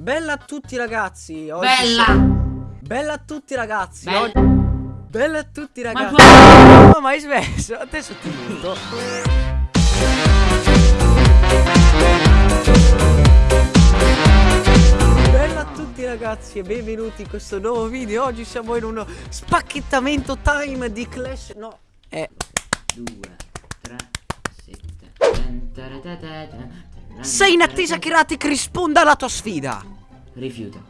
Bella a tutti ragazzi. Oggi Bella! Bella a tutti ragazzi. Bella. Oggi... Bella a tutti Ma ragazzi. tu- No, ma hai smesso. Adesso ti muto. Bella a tutti ragazzi e benvenuti in questo nuovo video. Oggi siamo in uno spacchettamento time di Clash. No, eh. 2, 3, 7. Sei in attesa che Ratic risponda alla tua sfida. Rifiuto.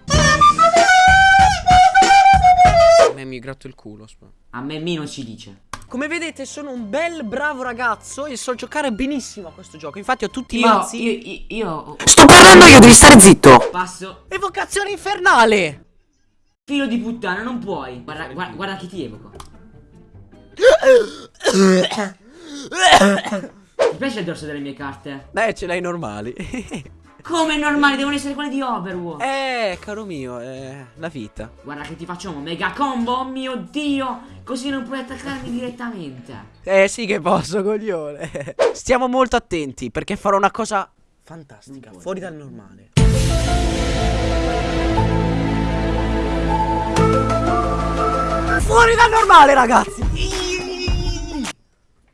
A me mi gratto il culo. A me Mino ci dice. Come vedete sono un bel bravo ragazzo e so giocare benissimo a questo gioco. Infatti ho tutti i mazzi. io, io, io Sto parlando io, devi stare zitto. passo. Evocazione infernale. Filo di puttana, non puoi. Guarda, guarda, guarda che ti evoco. Ti piace il dorso delle mie carte? Beh, ce l'hai normali. Come normale, devono essere quelle di Overwatch. eh, caro mio, è la vita. Guarda che ti facciamo mega combo, oh mio dio. Così non puoi attaccarmi direttamente. Eh sì che posso, coglione. Stiamo molto attenti perché farò una cosa fantastica, fuori dal normale. Fuori dal normale, ragazzi.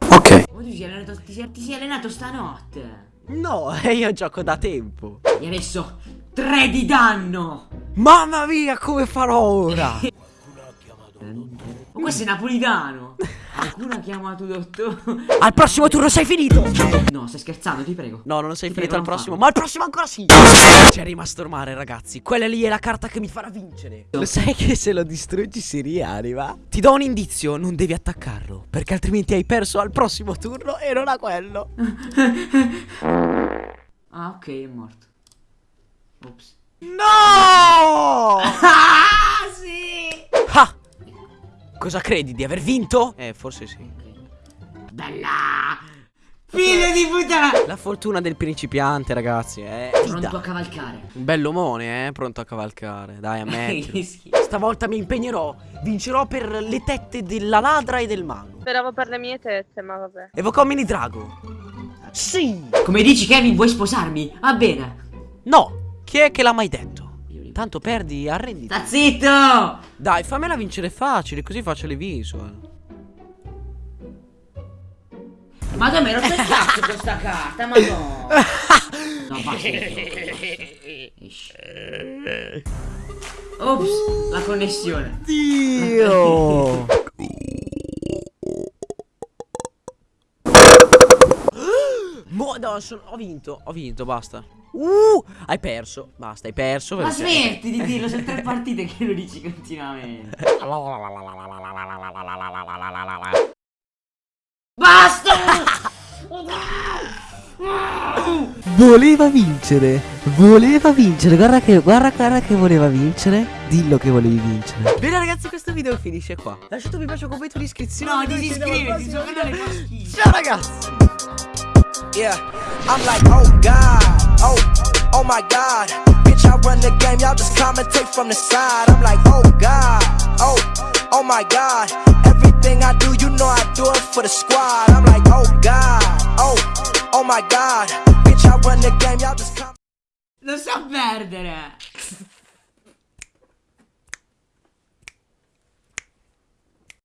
Ok. Oh, tu ti sei allenato, ti sei, ti sei allenato stanotte. No, io gioco da tempo. E adesso 3 di danno. Mamma mia, come farò ora? Ma questo è napolitano. Qualcuno ha chiamato dottore. Al prossimo turno sei finito. No, stai scherzando, ti prego. No, non sei Ti finito al prossimo, farlo. ma al prossimo ancora sì. C'è rimasto il mare, ragazzi. Quella lì è la carta che mi farà vincere. Lo sai che se lo distruggi si rianima? Ti do un indizio, non devi attaccarlo, perché altrimenti hai perso al prossimo turno e non a quello. Ah, ok, è morto. Ops. No! Cosa credi di aver vinto? Eh, forse sì. Bella! Figlio di puttana! La fortuna del principiante, ragazzi, eh. Pronto a cavalcare. Un bell'omone, eh, pronto a cavalcare. Dai. Che schifo. Stavolta mi impegnerò. Vincerò per le tette della ladra e del mago. Speravo per le mie tette, ma vabbè. Evocò mini drago. Sì. Come dici, Kevin, vuoi sposarmi? Va bene. No. Chi è che l'ha mai detto? Tanto perdi, arrenditi. Sta zitto! Dai, fammela vincere facile, così faccio le visual. Ma dove ero il cazzo questa carta? Ma no! No, basta. Ops, la connessione. Dio. Mo, no, sono- ho vinto, ho vinto, basta. Uh, hai perso, basta, hai perso. Ma perché- smetti di dirlo, sono tre partite che lo dici continuamente. Basta! Voleva vincere, voleva vincere, guarda che, guarda, guarda che voleva vincere, dillo che volevi vincere. Bene ragazzi, questo video finisce qua. Lasciate un mi piace, un commento, un'iscrizione. No, disiscriviti. Ciao ragazzi. Yeah, I'm like, oh God, oh, oh my God. Bitch, I run the game, y'all just commentate from the side. I'm like, oh God, oh, oh my God. Everything I do, you know I do it for the squad. I'm like, oh God, oh, oh my God. Bitch, I run the game, y'all just commentate. Sa perdere!